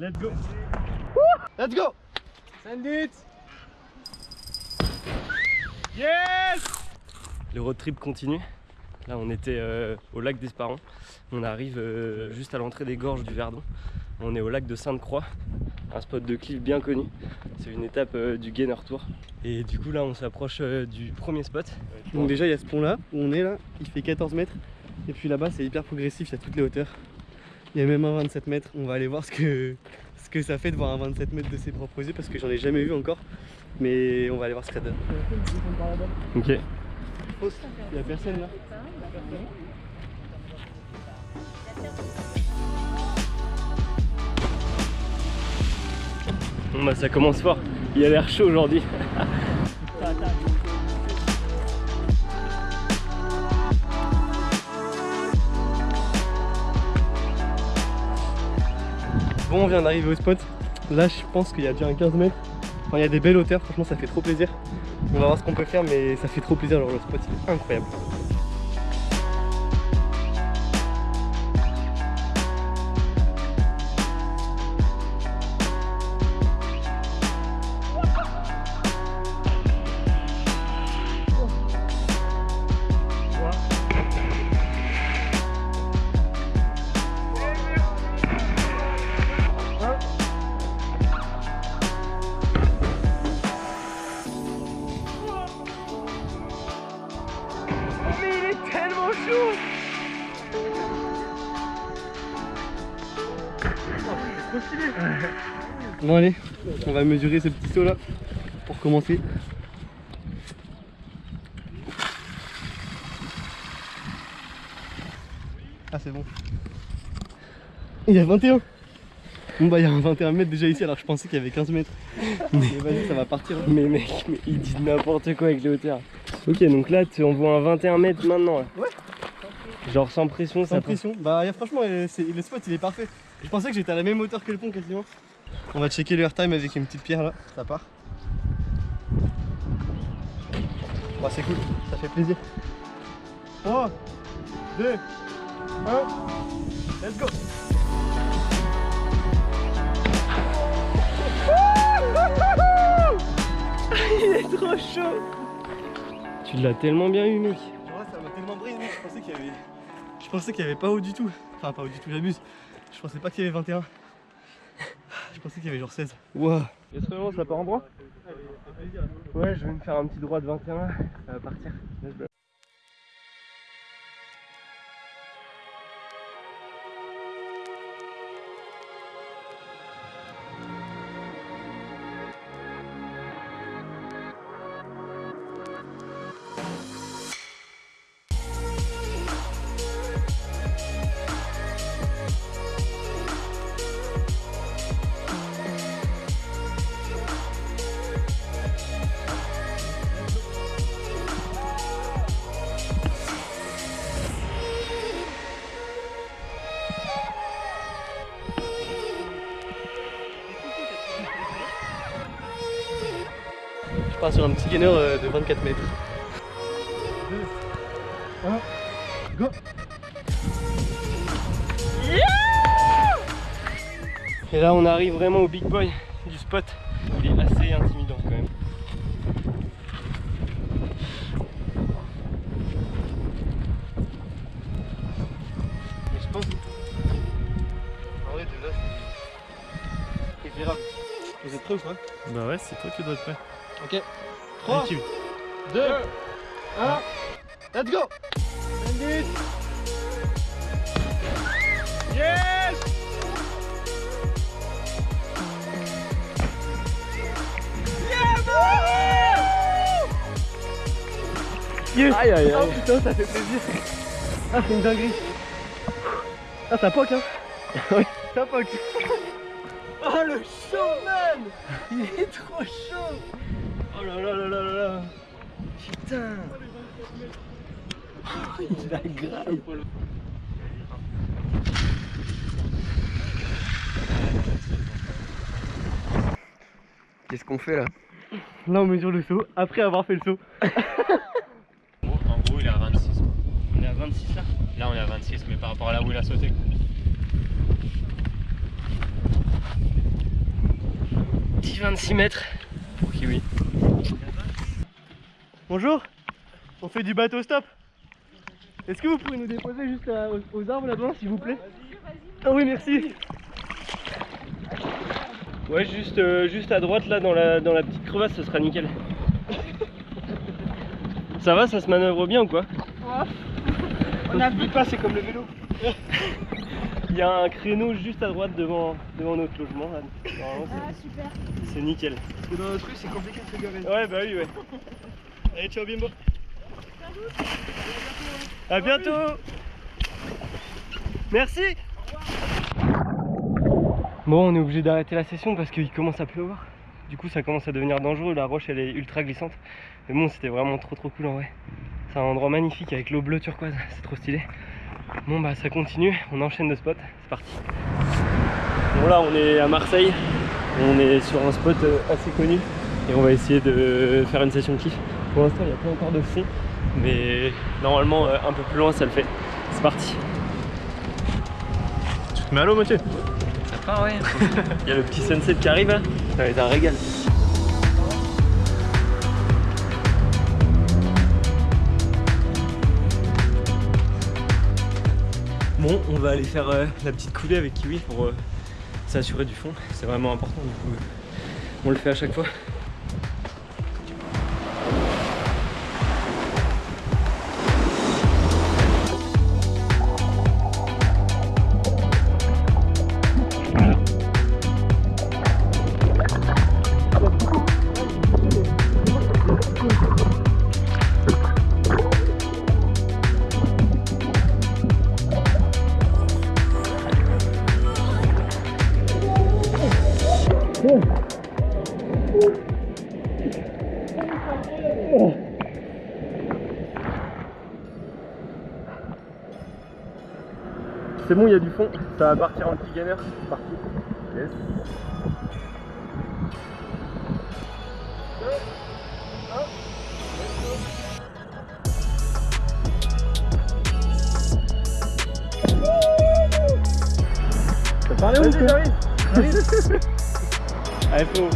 Let's go Let's go Send it Yes Le road trip continue. Là, on était euh, au lac d'Esparon. On arrive euh, juste à l'entrée des gorges du Verdon. On est au lac de Sainte-Croix, un spot de cliff bien connu. C'est une étape euh, du Gainer Tour. Et du coup, là, on s'approche euh, du premier spot. Donc déjà il y a ce pont là où on est là, il fait 14 mètres. Et puis là-bas c'est hyper progressif, il y a toutes les hauteurs. Il y a même un 27 mètres. On va aller voir ce que, ce que ça fait de voir un 27 mètres de ses propres yeux parce que j'en ai jamais vu encore. Mais on va aller voir ce que ça donne. Ok. Il y a personne là. Bon, bah, ça commence fort. Il a l'air chaud aujourd'hui. Bon, on vient d'arriver au spot. Là, je pense qu'il y a déjà un 15 mètres. Enfin, il y a des belles hauteurs, franchement, ça fait trop plaisir. On va voir ce qu'on peut faire, mais ça fait trop plaisir. Genre, le spot, il est incroyable. Bon, allez, on va mesurer ce petit saut là pour commencer. Ah, c'est bon. Il y a 21 Bon bah il y a un 21 mètres déjà ici alors je pensais qu'il y avait 15 mètres. Mais vas-y ça va partir. Mais mec, mais il dit n'importe quoi avec les hauteurs. Ok, donc là, tu envoies un 21 mètres maintenant. Là. Ouais. Genre sans pression, ça Sans passe. pression. Bah y a- franchement euh, le spot il est parfait. Je pensais que j'étais à la même hauteur que le pont quasiment. On va checker le airtime avec une petite pierre là, ça part. Bah c'est cool, ça fait plaisir. 3, 2, 1, let's go Il est trop chaud Tu l'as tellement bien eu, mec. Là, ça m'a tellement brillé, je pensais qu'il y avait. Je pensais qu'il y avait pas haut du tout. Enfin pas haut du tout, j'abuse. Je pensais pas qu'il y avait 21. Je pensais qu'il y avait genre 16. Waouh Est-ce que ça part en droit? Ouais, je vais me faire un petit droit de 21 là. Ça va partir. Je pars sur un petit gainer euh, de 24 mètres. 2, 1, go Et là, on arrive vraiment au big boy du spot. Il est assez intimidant quand même. Mais je pense. En vrai, de là, c'est. Vous êtes prêts ou pas? Bah ouais, c'est toi qui dois être prêt. Ok. 3, Tranquille. 2, 1, let's go. Yes. Yes. Aïe aïe Oh aïe putain, ça fait plaisir. Ah, c'est une dinguerie. Ah, ça poque, hein. Ouais. Ça poque. Oh, le chaud, man Il est trop chaud Oh là là là là là Putain Oh, il a grave Qu'est-ce qu'on fait là Là, on mesure le saut, après avoir fait le saut. En gros, il est à 26. quoi. On est à 26 là? Là, on est à 26, mais par rapport à là où il a sauté. quoi. Petit 26 mètres pour Kiwi. Bonjour, on fait du bateau stop. Est-ce que vous pourriez nous déposer juste à- aux, aux arbres là-bas, s'il vous plaît? Ah oui, merci. Ouais, juste, euh, juste à droite là dans la, dans la petite crevasse, ce sera nickel. ça va, ça se manœuvre bien ou quoi? On n'appuie pas, c'est comme le vélo. Il y a un créneau juste à droite devant, devant notre logement là. Ah, super. c'est- nickel. Parce que dans notre rue, c'est compliqué de se garer. Ouais, bah oui, ouais. Allez, ciao Bimbo. À bientôt Merci Bon, on est obligé d'arrêter la session parce qu'il commence à pleuvoir. Du coup, ça commence à devenir dangereux. La roche, elle est ultra glissante. Mais bon, c'était vraiment trop trop cool en vrai. C'est un endroit magnifique avec l'eau bleue turquoise. C'est trop stylé. Bon, bah ça continue. On enchaîne de spot. C'est parti. Bon, là, on est à Marseille. On est sur un spot euh, assez connu. Et on va essayer de faire une session kiff. Pour l'instant, il n'y a pas encore de fond. Mais normalement, euh, un peu plus loin, ça le fait. C'est parti. Tu te mets à l'eau, Mathieu Ça part, ouais. Il y a le petit sunset qui arrive là. Ça va être un régal. Bon, on va aller faire euh, la petite coulée avec Kiwi pour euh, s'assurer du fond. C'est vraiment important, du coup, on le fait à chaque fois. C'est bon, il y a du fond. Ça va partir en petit gainer. C'est parti. Yes. Ça parlait où j'arrive Allez, faut.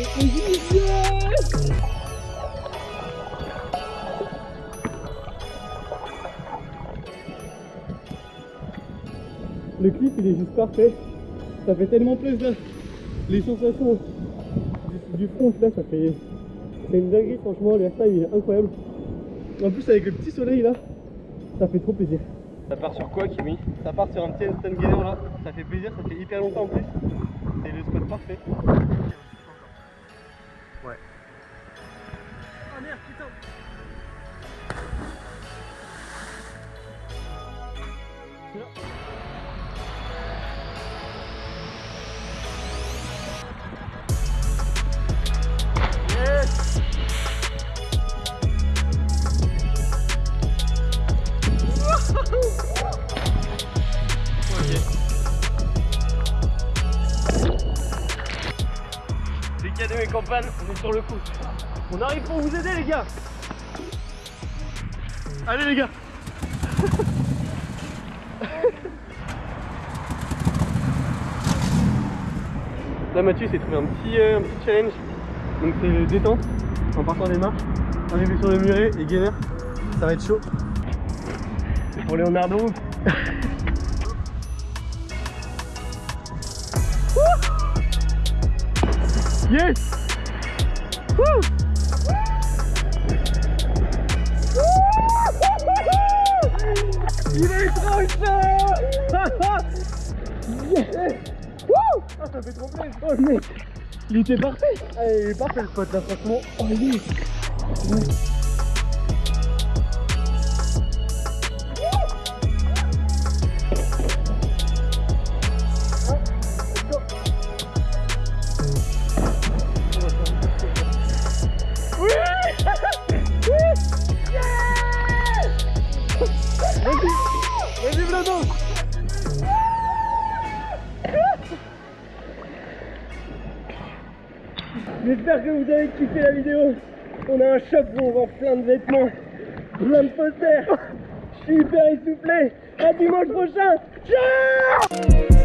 Le clip il est juste parfait. Ça fait tellement plaisir. Les sensations du, front là, ça fait. C'est une dinguerie, franchement, l'airtime il est incroyable. En plus, avec le petit soleil là, ça fait trop plaisir. Ça part sur quoi, Kiwi Ça part sur un petit handstand gainer là, ça fait plaisir, ça fait hyper longtemps en plus. C'est le spot parfait. Sur le coup. On arrive pour vous aider, les gars Allez les gars Là Mathieu s'est trouvé un petit, euh, un petit challenge. Donc c'est le détente en partant des marches, arriver sur le muret et gainer. Ça va être chaud. Pour Leonardo Yes Il était parfait. Ah, Il est parfait le spot là franchement. Oh vous avez kiffé la vidéo. On a un shop où on vend plein de vêtements, plein de posters. Je suis hyper essoufflé. À dimanche prochain. Ciao